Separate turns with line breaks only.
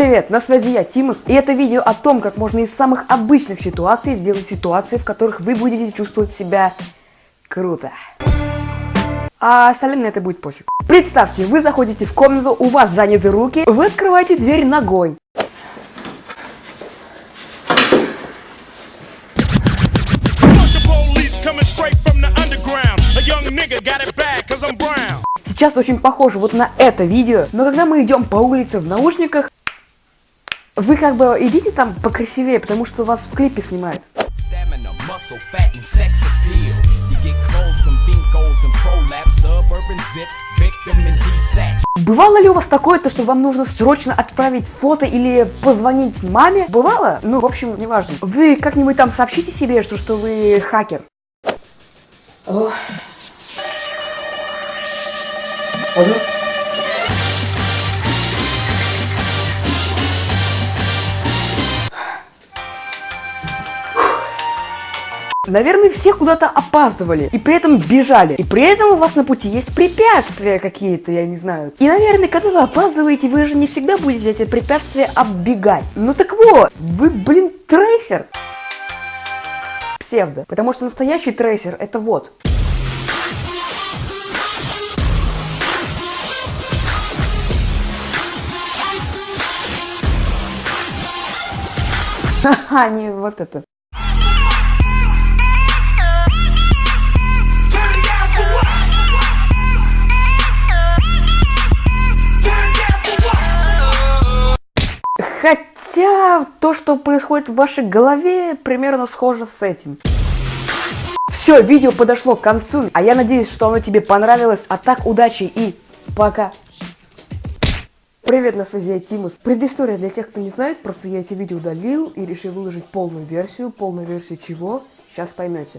Привет, на связи я, Тимус, и это видео о том, как можно из самых обычных ситуаций сделать ситуации, в которых вы будете чувствовать себя круто. А остальным на это будет пофиг. Представьте, вы заходите в комнату, у вас заняты руки, вы открываете дверь ногой. Сейчас очень похоже вот на это видео, но когда мы идем по улице в наушниках, вы как бы идите там покрасивее, потому что вас в клипе снимают. Бывало ли у вас такое, то, что вам нужно срочно отправить фото или позвонить маме? Бывало? Ну, в общем, неважно. Вы как-нибудь там сообщите себе, что, что вы хакер. Ох. Ага. Наверное, все куда-то опаздывали и при этом бежали. И при этом у вас на пути есть препятствия какие-то, я не знаю. И, наверное, когда вы опаздываете, вы же не всегда будете эти препятствия оббегать. Ну так вот, вы, блин, трейсер. Псевдо. Потому что настоящий трейсер это вот. Ха-ха, не вот это. Хотя то, что происходит в вашей голове, примерно схоже с этим. Все, видео подошло к концу, а я надеюсь, что оно тебе понравилось. А так, удачи и пока. Привет, на связи я Тимус. Предыстория для тех, кто не знает, просто я эти видео удалил и решил выложить полную версию. Полную версию чего? Сейчас поймете.